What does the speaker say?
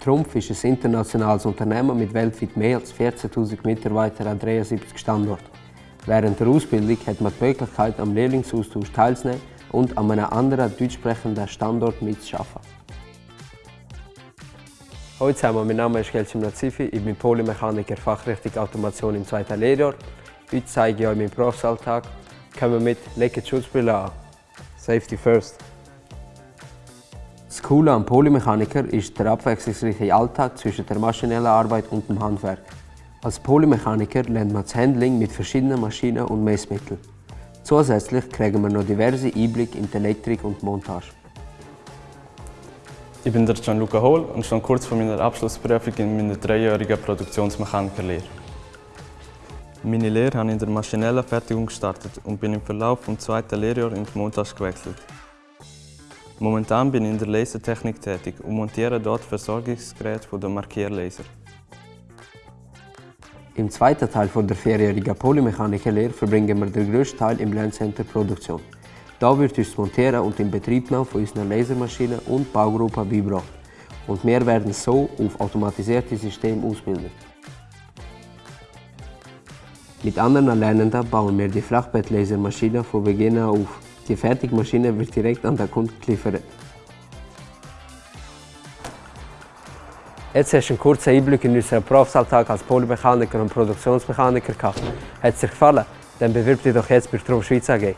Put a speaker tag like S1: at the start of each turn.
S1: Trumpf ist ein internationales Unternehmen mit weltweit mehr als 14.000 Mitarbeitern an 73 Standorten. Während der Ausbildung hat man die Möglichkeit, am Lehrlingsaustausch teilzunehmen und an einem anderen deutschsprechenden Standort mitzuarbeiten. Hallo zusammen, mein Name ist Gelsim Nazifi, ich bin Polymechaniker Fachrichtung Automation im zweiten Lehrjahr. Heute zeige ich euch meinen Berufsalltag. Kommen wir mit, legt die Schutzbrille an. Safety first. Coole am Polymechaniker ist der abwechslungsreiche Alltag zwischen der maschinellen Arbeit und dem Handwerk. Als Polymechaniker lernt man das Handling mit verschiedenen Maschinen und Messmitteln. Zusätzlich kriegen wir noch diverse Einblicke in die Elektrik und die Montage.
S2: Ich bin der Gianluca Hohl und stand kurz vor meiner Abschlussprüfung in meiner dreijährigen Produktionsmechanikerlehre. Meine Lehre habe ich in der maschinellen Fertigung gestartet und bin im Verlauf des zweiten Lehrjahres in die Montage gewechselt. Momentan bin ich in der Lasertechnik tätig und montiere dort Versorgungsgeräte der Markierlaser.
S1: Im zweiten Teil der vierjährigen Polymechanikerlehre verbringen wir den grössten Teil im Lerncenter Produktion. Da wird uns das Montieren und Inbetriebnahme von unseren Lasermaschinen und Baugruppen beigebracht. Und wir werden so auf automatisierte Systeme ausbilden. Mit anderen Lernenden bauen wir die Flachbettlasermaschine von Beginn auf. Die Fertigmaschine wird direkt an den Kunden geliefert. Jetzt hast du einen kurzen Einblick in unseren Berufsalltag als Polymechaniker und Produktionsmechaniker gehabt. Hat es dir gefallen? Dann bewirb dich doch jetzt bei Strom Schweiz AG.